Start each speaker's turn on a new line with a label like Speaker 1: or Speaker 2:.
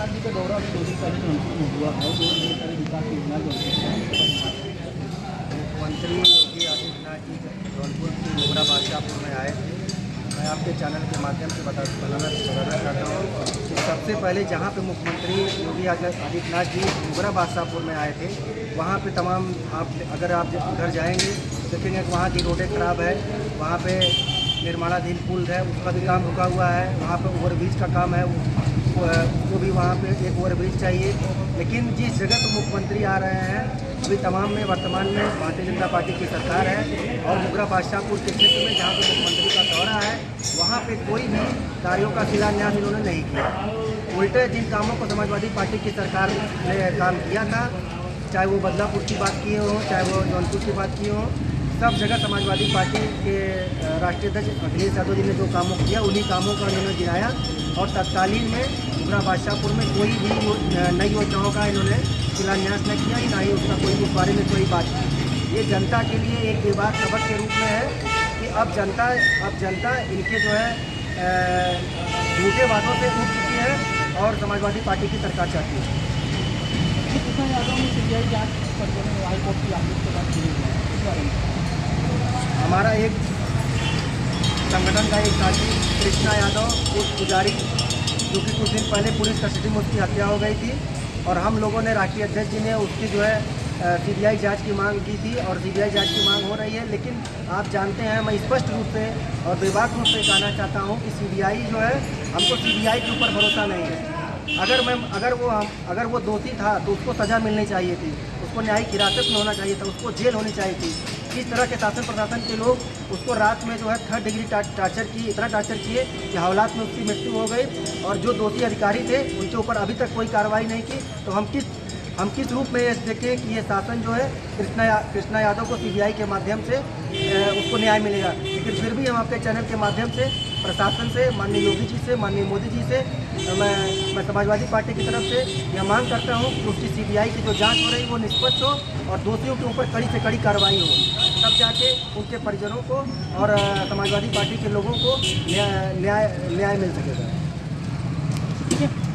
Speaker 1: सरकार जी का दो दिन पहले जौनपुर हुआ है वो ढेर सारे विकास योजना मुख्यमंत्री योगी आदित्यनाथ जी जौनपुर के डोबरा बादशाहपुर में आए थे मैं आपके चैनल के माध्यम से बता बताना बताना चाहता हूँ कि सबसे पहले जहाँ पे मुख्यमंत्री योगी आदित्यनाथ जी डोबरा बादशाहपुर में आए थे वहाँ पे तमाम आप अगर आप घर जाएंगे देखेंगे कि वहाँ की रोडें ख़राब है वहाँ पे निर्माणाधीन पुल है उसका भी काम रुका हुआ है वहाँ पर ओवरब्रिज का काम है को भी वहाँ पे एक ओवर ब्रिज चाहिए लेकिन जिस जगह पर मुख्यमंत्री आ रहे हैं अभी तमाम में वर्तमान में भारतीय जनता पार्टी की सरकार है और मुगरा बादशाहपुर के क्षेत्र में जहाँ पर मुख्यमंत्री का दौरा है वहाँ पे कोई भी कार्यों का शिलान्यास इन्होंने नहीं किया उल्टे जिन कामों को समाजवादी पार्टी की सरकार ने काम किया था चाहे वो बदलापुर की बात किए हो चाहे वो जौनपुर की बात किए हों सब जगह समाजवादी पार्टी के राष्ट्रीय अध्यक्ष अखिलेश यादव जी ने जो कामों किया उन्हीं कामों का इन्होंने गिराया और तत्कालीन में पूरा बादशाहपुर में कोई भी नई योजनाओं का इन्होंने शिलान्यास न किया ना ही उसका कोई उस बारे में कोई बात ये जनता के लिए एक विवाद सबक के रूप में है कि अब जनता अब जनता इनके जो है झूठे वादों से उठ चुकी है और समाजवादी पार्टी की सरकार चाहती है यादव ने सीबीआई जांच पर हाईकोर्ट की आदेश के बाद शुरू हुआ हमारा एक संगठन का एक साथी कृष्णा यादव उस पुजारी जो कि कुछ दिन पहले पुलिस कस्टडी में उसकी हत्या हो गई थी और हम लोगों ने राष्ट्रीय अध्यक्ष जी ने उसकी जो है सीबीआई जांच की मांग की थी और सीबीआई जांच की मांग हो रही है लेकिन आप जानते हैं मैं स्पष्ट रूप से और विभाग रूप से कहना चाहता हूं कि सीबीआई जो है हमको सीबीआई के ऊपर भरोसा नहीं है अगर मैं अगर वो हम अगर वो दोषी था तो उसको सज़ा मिलनी चाहिए थी उसको न्यायिक हिरासत में होना चाहिए था उसको जेल होनी चाहिए थी किस तरह के शासन प्रशासन के लोग उसको रात में जो है थर्ड डिग्री टार्चर की इतना टार्चर किए कि हालात में उसकी मृत्यु हो गई और जो दोषी अधिकारी थे उनके ऊपर अभी तक कोई कार्रवाई नहीं की तो हम किस हम किस रूप में ये देखें कि ये शासन जो है कृष्णा या, कृष्णा यादव को सीबीआई के माध्यम से उसको न्याय मिलेगा लेकिन फिर भी हम आपके चैनल के माध्यम से प्रशासन से माननीय योगी जी से माननीय मोदी जी से मैं मैं समाजवादी पार्टी की तरफ से यह मांग करता हूँ कि उसकी सीबीआई की जो जांच हो रही है वो निष्पक्ष हो और दोषियों के ऊपर कड़ी से कड़ी कार्रवाई हो तब जाके उनके परिजनों को और समाजवादी पार्टी के लोगों को न्याय न्याय मिल सकेगा